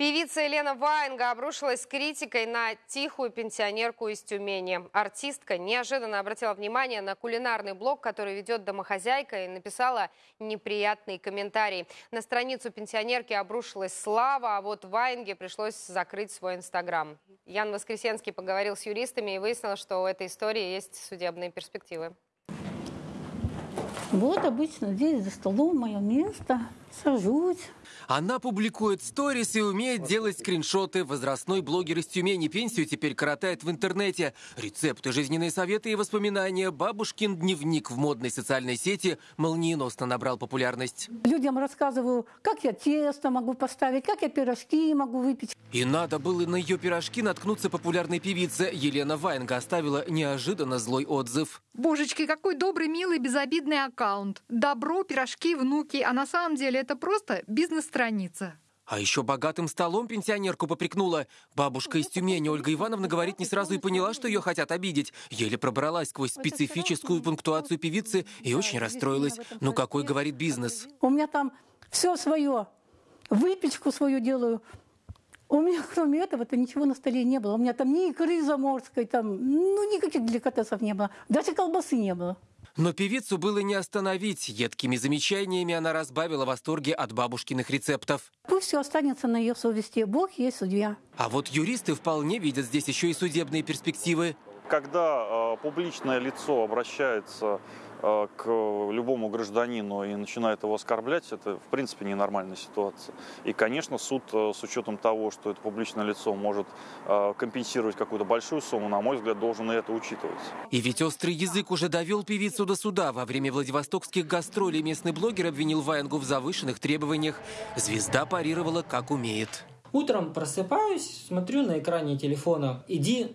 Певица Елена Ваенга обрушилась с критикой на тихую пенсионерку из Тюмени. Артистка неожиданно обратила внимание на кулинарный блог, который ведет домохозяйка, и написала неприятный комментарий. На страницу пенсионерки обрушилась слава, а вот Ваенге пришлось закрыть свой инстаграм. Ян Воскресенский поговорил с юристами и выяснил, что у этой истории есть судебные перспективы. Вот обычно здесь за столом мое место. Сажусь. Она публикует сторис и умеет делать скриншоты. Возрастной блогер из Тюмени пенсию теперь коротает в интернете. Рецепты, жизненные советы и воспоминания. Бабушкин дневник в модной социальной сети молниеносно набрал популярность. Людям рассказываю, как я тесто могу поставить, как я пирожки могу выпечь. И надо было на ее пирожки наткнуться популярной певице. Елена Ваенга оставила неожиданно злой отзыв. Божечки, какой добрый, милый, безобидный аккаунт. Добро, пирожки, внуки. А на самом деле это просто бизнес-страница. А еще богатым столом пенсионерку попрекнула. Бабушка из Тюмени Ольга Ивановна говорит не сразу и поняла, что ее хотят обидеть. Еле пробралась сквозь специфическую пунктуацию певицы и очень расстроилась. Ну какой, говорит, бизнес? У меня там все свое. Выпечку свою делаю. У меня, кроме этого-то, ничего на столе не было. У меня там ни икры заморской, там, ну, никаких деликатесов не было. Даже колбасы не было. Но певицу было не остановить. Едкими замечаниями она разбавила восторги от бабушкиных рецептов. Пусть все останется на ее совести. Бог есть судья. А вот юристы вполне видят здесь еще и судебные перспективы. Когда э, публичное лицо обращается э, к любому гражданину и начинает его оскорблять, это в принципе ненормальная ситуация. И, конечно, суд э, с учетом того, что это публичное лицо может э, компенсировать какую-то большую сумму, на мой взгляд, должен и это учитывать. И ведь острый язык уже довел певицу до суда. Во время владивостокских гастролей местный блогер обвинил Ваенгу в завышенных требованиях. Звезда парировала как умеет. Утром просыпаюсь, смотрю на экране телефона, иди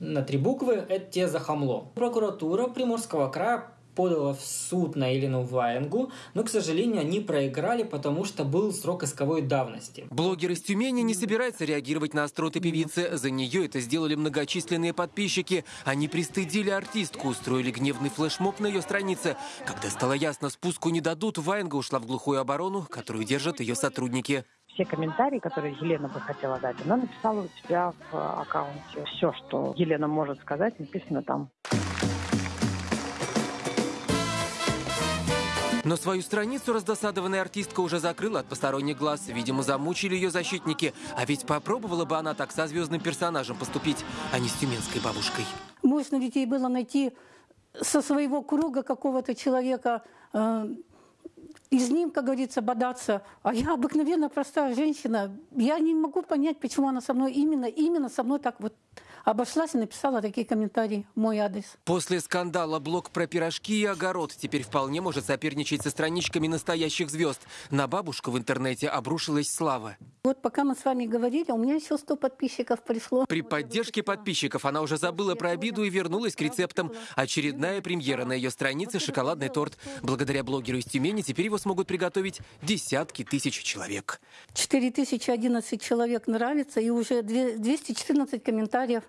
на три буквы, это тебе за хамло. Прокуратура Приморского края подала в суд на Елену Ваенгу, но, к сожалению, они проиграли, потому что был срок исковой давности. Блогер из Тюмени не собирается реагировать на остроты певицы. За нее это сделали многочисленные подписчики. Они пристыдили артистку, устроили гневный флешмоб на ее странице. Когда стало ясно, спуску не дадут, Ваенга ушла в глухую оборону, которую держат ее сотрудники все комментарии, которые Елена бы хотела дать, она написала у себя в аккаунте. Все, что Елена может сказать, написано там. Но свою страницу раздосадованная артистка уже закрыла от посторонних глаз. Видимо, замучили ее защитники. А ведь попробовала бы она так со звездным персонажем поступить, а не с тюменской бабушкой. Можно ведь ей было найти со своего круга какого-то человека, э, и с ним, как говорится, бодаться. А я обыкновенно простая женщина. Я не могу понять, почему она со мной именно, именно со мной так вот обошлась и написала такие комментарии в мой адрес. После скандала блог про пирожки и огород теперь вполне может соперничать со страничками настоящих звезд. На бабушку в интернете обрушилась слава. Вот пока мы с вами говорили, у меня еще 100 подписчиков пришло. При поддержке подписчиков она уже забыла про обиду и вернулась к рецептам. Очередная премьера на ее странице «Шоколадный торт». Благодаря блогеру из Тюмени теперь его смогут приготовить десятки тысяч человек. 4011 человек нравится и уже 214 комментариев.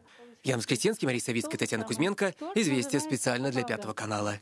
Ян Воскресенский, Мария Савицкая, Татьяна Кузьменко. Известия специально для Пятого канала.